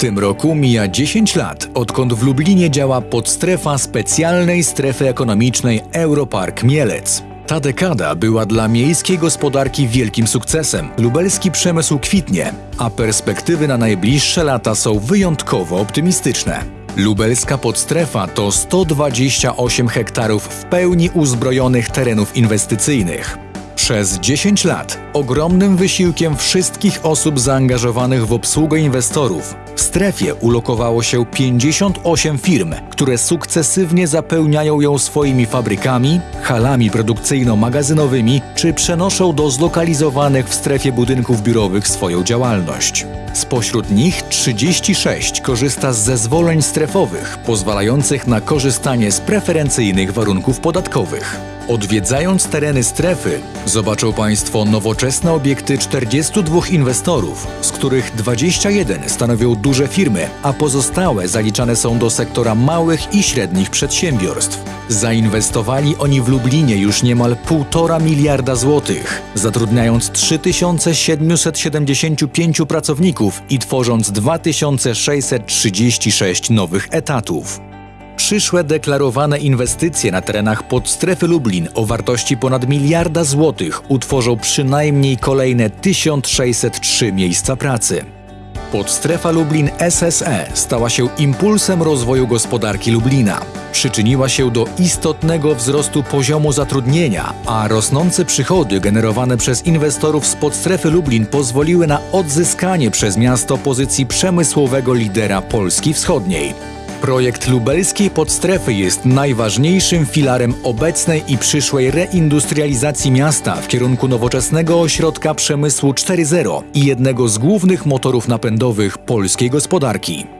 tym roku mija 10 lat, odkąd w Lublinie działa podstrefa specjalnej strefy ekonomicznej Europark Mielec. Ta dekada była dla miejskiej gospodarki wielkim sukcesem. Lubelski przemysł kwitnie, a perspektywy na najbliższe lata są wyjątkowo optymistyczne. Lubelska podstrefa to 128 hektarów w pełni uzbrojonych terenów inwestycyjnych. Przez 10 lat ogromnym wysiłkiem wszystkich osób zaangażowanych w obsługę inwestorów w strefie ulokowało się 58 firm, które sukcesywnie zapełniają ją swoimi fabrykami, halami produkcyjno-magazynowymi czy przenoszą do zlokalizowanych w strefie budynków biurowych swoją działalność. Spośród nich 36 korzysta z zezwoleń strefowych pozwalających na korzystanie z preferencyjnych warunków podatkowych. Odwiedzając tereny strefy, zobaczą Państwo nowoczesne obiekty 42 inwestorów, z których 21 stanowią duże firmy, a pozostałe zaliczane są do sektora małych i średnich przedsiębiorstw. Zainwestowali oni w Lublinie już niemal 1,5 miliarda złotych, zatrudniając 3775 pracowników i tworząc 2636 nowych etatów. Przyszłe deklarowane inwestycje na terenach podstrefy Lublin o wartości ponad miliarda złotych utworzą przynajmniej kolejne 1603 miejsca pracy. Podstrefa Lublin SSE stała się impulsem rozwoju gospodarki Lublina. Przyczyniła się do istotnego wzrostu poziomu zatrudnienia, a rosnące przychody generowane przez inwestorów z podstrefy Lublin pozwoliły na odzyskanie przez miasto pozycji przemysłowego lidera Polski Wschodniej. Projekt lubelskiej podstrefy jest najważniejszym filarem obecnej i przyszłej reindustrializacji miasta w kierunku nowoczesnego ośrodka przemysłu 4.0 i jednego z głównych motorów napędowych polskiej gospodarki.